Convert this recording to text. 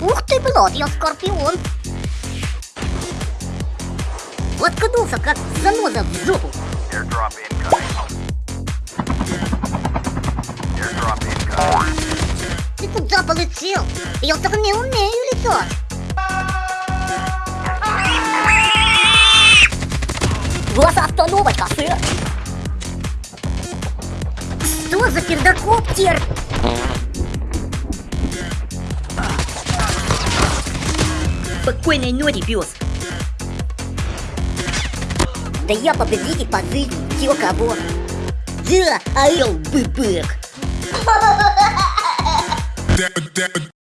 Ух ты, блядь, я скорпион. Воткнулся, как заноза в жопу. Ты куда полетел? Я так не умею летать. Госостановочка, сэр. Что за пердокоптер? Спокойной ночи, пес. Да я победитель по жизни, чего кого. Да, орел быбык.